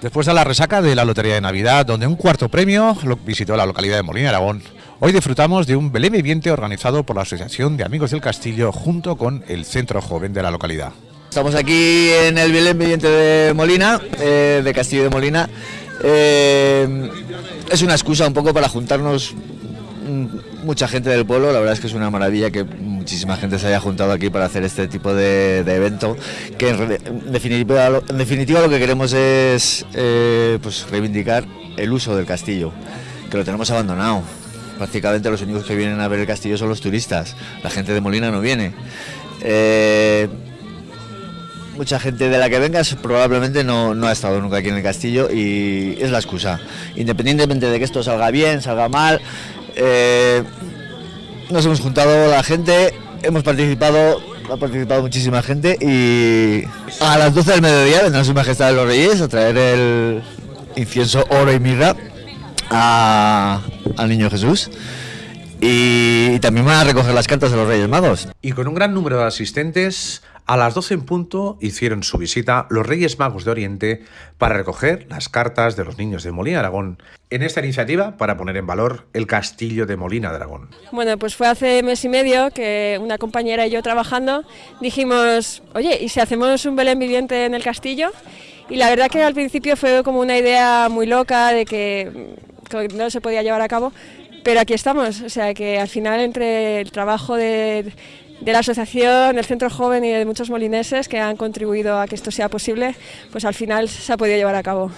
Después de la resaca de la Lotería de Navidad, donde un cuarto premio visitó la localidad de Molina Aragón, hoy disfrutamos de un Belén viviente organizado por la Asociación de Amigos del Castillo junto con el Centro Joven de la localidad. Estamos aquí en el Belén viviente de Molina, eh, de Castillo de Molina. Eh, es una excusa un poco para juntarnos mm, mucha gente del pueblo, la verdad es que es una maravilla que muchísima gente se haya juntado aquí para hacer este tipo de, evento, que en definitiva, en definitiva lo que queremos es eh, pues reivindicar el uso del castillo, que lo tenemos abandonado. Prácticamente los únicos que vienen a ver el castillo son los turistas, la gente de Molina no viene. Eh, mucha gente de la que vengas probablemente no, no, ha estado nunca aquí en el castillo y es la excusa. Independientemente de que esto salga bien, salga mal, eh, nos hemos juntado la gente, hemos participado, ha participado muchísima gente y a las 12 del mediodía vendrá su majestad de los reyes a traer el incienso, oro y mirra al niño Jesús. Y también van a recoger las cartas de los Reyes Magos. Y con un gran número de asistentes, a las 12 en punto hicieron su visita los Reyes Magos de Oriente para recoger las cartas de los niños de Molina Aragón en esta iniciativa para poner en valor el castillo de Molina de Aragón. Bueno, pues fue hace mes y medio que una compañera y yo trabajando dijimos, oye, ¿y si hacemos un Belén viviente en el castillo? Y la verdad que al principio fue como una idea muy loca de que no se podía llevar a cabo, pero aquí estamos, o sea que al final entre el trabajo de, la asociación, el centro joven y de muchos molineses que han contribuido a que esto sea posible, pues al final se ha podido llevar a cabo.